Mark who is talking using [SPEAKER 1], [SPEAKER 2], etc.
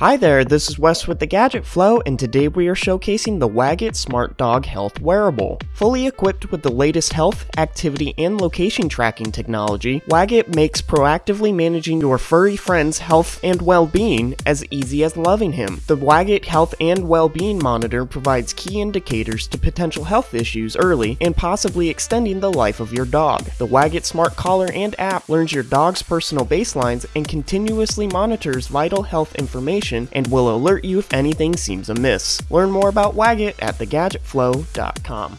[SPEAKER 1] Hi there, this is Wes with the Gadget Flow, and today we are showcasing the Waggit Smart Dog Health Wearable. Fully equipped with the latest health, activity, and location tracking technology, Waggit makes proactively managing your furry friend's health and well-being as easy as loving him. The Waggit Health and Well-Being Monitor provides key indicators to potential health issues early and possibly extending the life of your dog. The Waggit Smart Collar and app learns your dog's personal baselines and continuously monitors vital health information and will alert you if anything seems amiss. Learn more about Waggit at thegadgetflow.com.